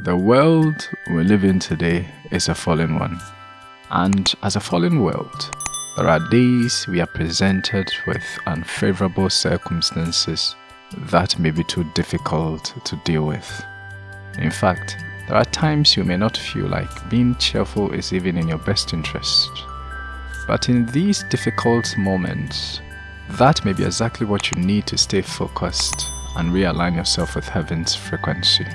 The world we live in today is a fallen one. And as a fallen world, there are days we are presented with unfavorable circumstances that may be too difficult to deal with. In fact, there are times you may not feel like being cheerful is even in your best interest. But in these difficult moments, that may be exactly what you need to stay focused and realign yourself with heaven's frequency.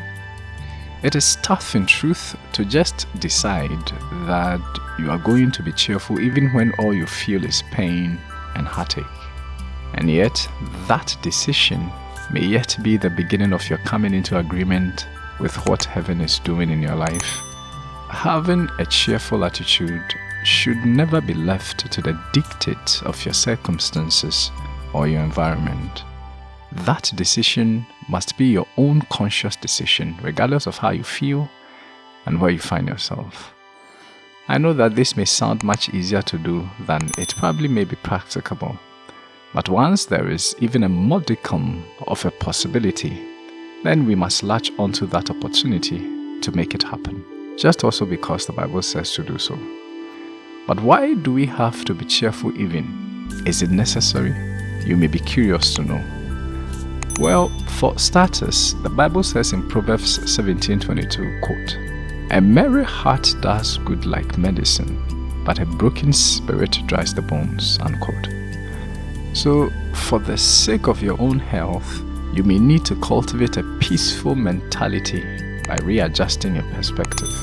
It is tough in truth to just decide that you are going to be cheerful even when all you feel is pain and heartache. And yet, that decision may yet be the beginning of your coming into agreement with what heaven is doing in your life. Having a cheerful attitude should never be left to the dictate of your circumstances or your environment. That decision must be your own conscious decision, regardless of how you feel and where you find yourself. I know that this may sound much easier to do than it probably may be practicable, but once there is even a modicum of a possibility, then we must latch onto that opportunity to make it happen, just also because the Bible says to do so. But why do we have to be cheerful even? Is it necessary? You may be curious to know. Well, for starters, the Bible says in Proverbs 17:22, quote, "A merry heart does good like medicine, but a broken spirit dries the bones." Unquote. So, for the sake of your own health, you may need to cultivate a peaceful mentality by readjusting your perspective.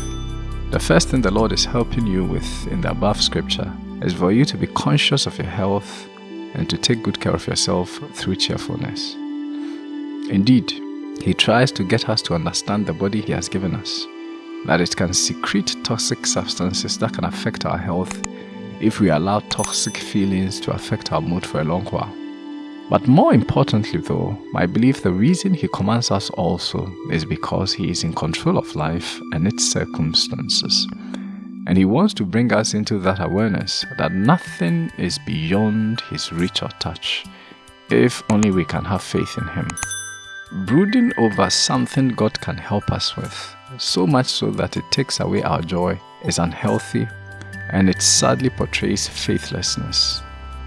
The first thing the Lord is helping you with in the above scripture is for you to be conscious of your health and to take good care of yourself through cheerfulness. Indeed, He tries to get us to understand the body He has given us, that it can secrete toxic substances that can affect our health if we allow toxic feelings to affect our mood for a long while. But more importantly, though, I believe the reason He commands us also is because He is in control of life and its circumstances. And He wants to bring us into that awareness that nothing is beyond His reach or touch, if only we can have faith in Him. Brooding over something God can help us with, so much so that it takes away our joy, is unhealthy and it sadly portrays faithlessness.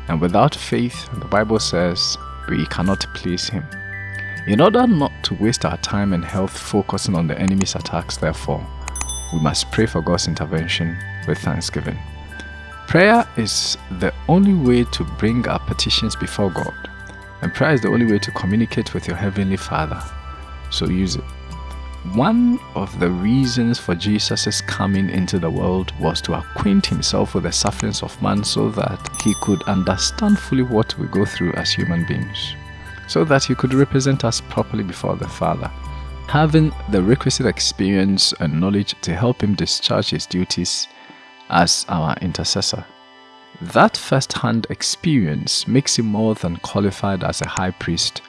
And without faith, the Bible says, we cannot please Him. In order not to waste our time and health focusing on the enemy's attacks, therefore, we must pray for God's intervention with thanksgiving. Prayer is the only way to bring our petitions before God, and prayer is the only way to communicate with your Heavenly Father. So use it. One of the reasons for Jesus' coming into the world was to acquaint himself with the sufferings of man so that he could understand fully what we go through as human beings, so that he could represent us properly before the Father, having the requisite experience and knowledge to help him discharge his duties as our intercessor. That first hand experience makes him more than qualified as a high priest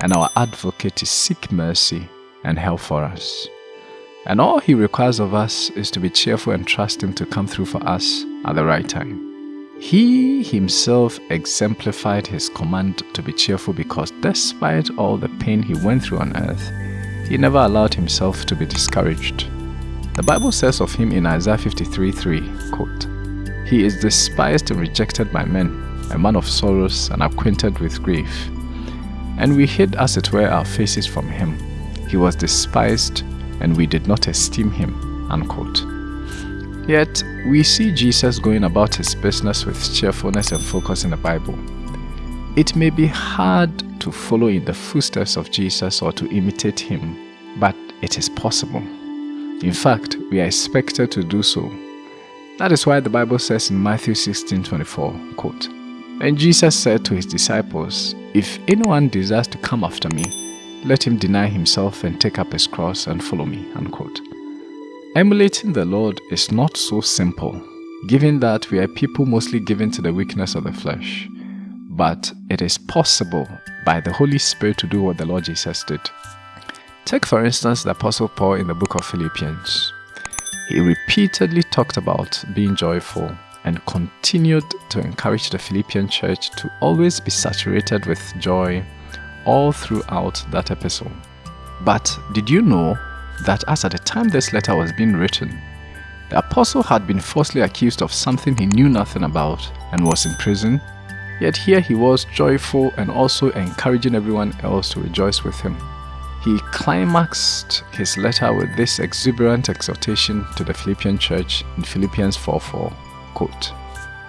and our advocate to seek mercy and help for us. And all he requires of us is to be cheerful and trust him to come through for us at the right time. He himself exemplified his command to be cheerful because despite all the pain he went through on earth, he never allowed himself to be discouraged. The Bible says of him in Isaiah 53 3, quote, He is despised and rejected by men, a man of sorrows and acquainted with grief. And we hid, as it were, our faces from him. He was despised, and we did not esteem him. Unquote. Yet, we see Jesus going about his business with cheerfulness and focus in the Bible. It may be hard to follow in the footsteps of Jesus or to imitate him, but it is possible. In fact, we are expected to do so. That is why the Bible says in Matthew 16:24, quote, And Jesus said to his disciples, If anyone desires to come after me, let him deny himself and take up his cross and follow me. Unquote. Emulating the Lord is not so simple, given that we are people mostly given to the weakness of the flesh. But it is possible by the Holy Spirit to do what the Lord Jesus did. Take, for instance, the Apostle Paul in the book of Philippians. He repeatedly talked about being joyful and continued to encourage the Philippian church to always be saturated with joy all throughout that epistle. But did you know that as at the time this letter was being written, the apostle had been falsely accused of something he knew nothing about and was in prison, yet here he was joyful and also encouraging everyone else to rejoice with him. He climaxed his letter with this exuberant exhortation to the Philippian church in Philippians 4:4, quote,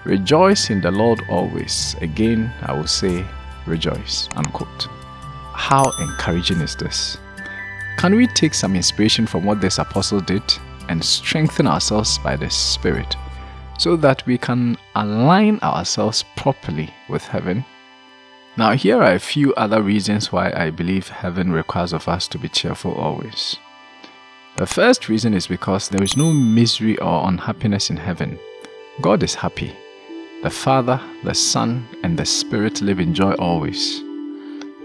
Rejoice in the Lord always. Again, I will say, rejoice, unquote. How encouraging is this? Can we take some inspiration from what this apostle did and strengthen ourselves by the Spirit so that we can align ourselves properly with heaven? Now, here are a few other reasons why I believe heaven requires of us to be cheerful always. The first reason is because there is no misery or unhappiness in heaven. God is happy. The Father, the Son, and the Spirit live in joy always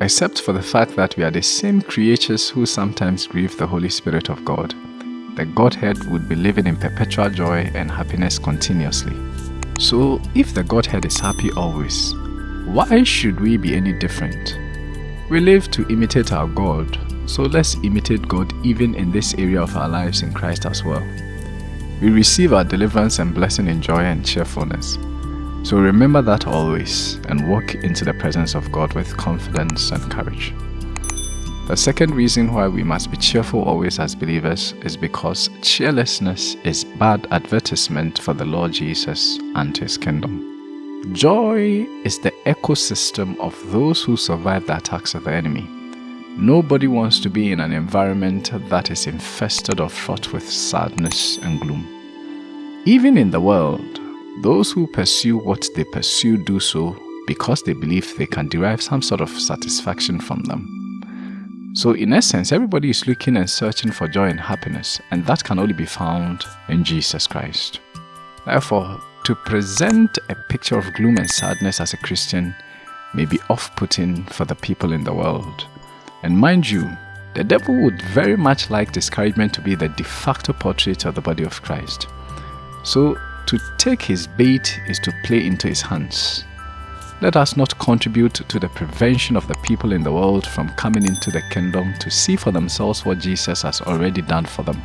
except for the fact that we are the same creatures who sometimes grieve the Holy Spirit of God. The Godhead would be living in perpetual joy and happiness continuously. So, if the Godhead is happy always, why should we be any different? We live to imitate our God, so let's imitate God even in this area of our lives in Christ as well. We receive our deliverance and blessing in joy and cheerfulness. So remember that always and walk into the presence of God with confidence and courage. The second reason why we must be cheerful always as believers is because cheerlessness is bad advertisement for the Lord Jesus and His kingdom. Joy is the ecosystem of those who survive the attacks of the enemy. Nobody wants to be in an environment that is infested or fraught with sadness and gloom. Even in the world, those who pursue what they pursue do so because they believe they can derive some sort of satisfaction from them. So, in essence, everybody is looking and searching for joy and happiness, and that can only be found in Jesus Christ. Therefore, to present a picture of gloom and sadness as a Christian may be off putting for the people in the world. And mind you, the devil would very much like discouragement to be the de facto portrait of the body of Christ. So, to take his bait is to play into his hands. Let us not contribute to the prevention of the people in the world from coming into the kingdom to see for themselves what Jesus has already done for them.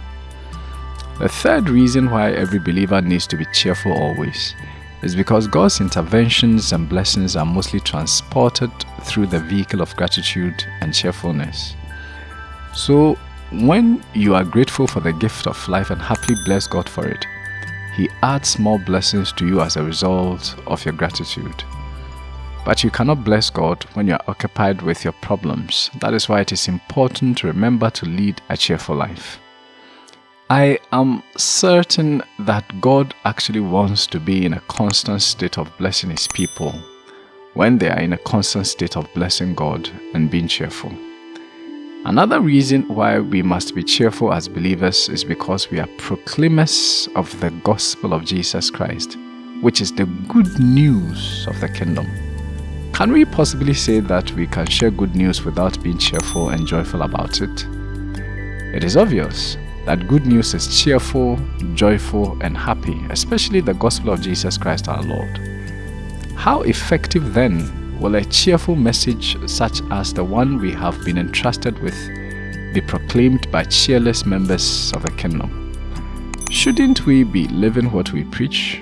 The third reason why every believer needs to be cheerful always is because God's interventions and blessings are mostly transported through the vehicle of gratitude and cheerfulness. So, when you are grateful for the gift of life and happily bless God for it, he adds more blessings to you as a result of your gratitude. But you cannot bless God when you are occupied with your problems. That is why it is important to remember to lead a cheerful life. I am certain that God actually wants to be in a constant state of blessing His people when they are in a constant state of blessing God and being cheerful. Another reason why we must be cheerful as believers is because we are proclaimers of the gospel of Jesus Christ, which is the good news of the kingdom. Can we possibly say that we can share good news without being cheerful and joyful about it? It is obvious that good news is cheerful, joyful, and happy, especially the gospel of Jesus Christ our Lord. How effective then will a cheerful message such as the one we have been entrusted with be proclaimed by cheerless members of the kingdom? Shouldn't we be living what we preach?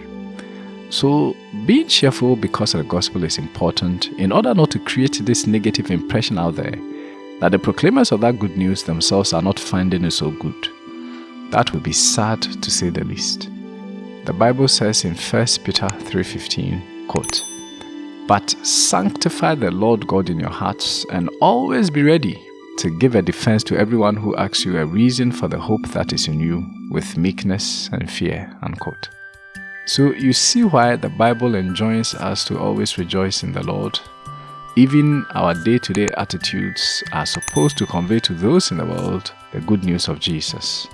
So, being cheerful because of the gospel is important in order not to create this negative impression out there that the proclaimers of that good news themselves are not finding it so good. That would be sad to say the least. The Bible says in 1 Peter 3:15, quote, but sanctify the Lord God in your hearts and always be ready to give a defense to everyone who asks you a reason for the hope that is in you with meekness and fear. Unquote. So you see why the Bible enjoins us to always rejoice in the Lord. Even our day to day attitudes are supposed to convey to those in the world the good news of Jesus.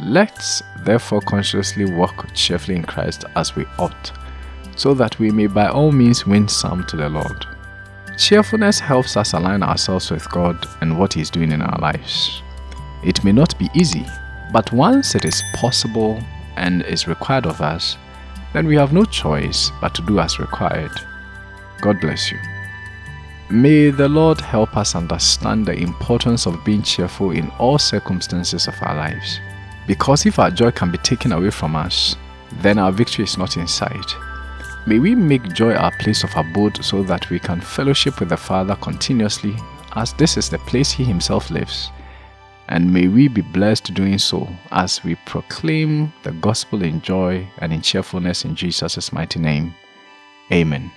Let's therefore consciously walk cheerfully in Christ as we ought so that we may by all means win some to the Lord. Cheerfulness helps us align ourselves with God and what He is doing in our lives. It may not be easy, but once it is possible and is required of us, then we have no choice but to do as required. God bless you. May the Lord help us understand the importance of being cheerful in all circumstances of our lives. Because if our joy can be taken away from us, then our victory is not in sight. May we make joy our place of abode so that we can fellowship with the Father continuously, as this is the place He Himself lives. And may we be blessed doing so as we proclaim the gospel in joy and in cheerfulness in Jesus' mighty name. Amen.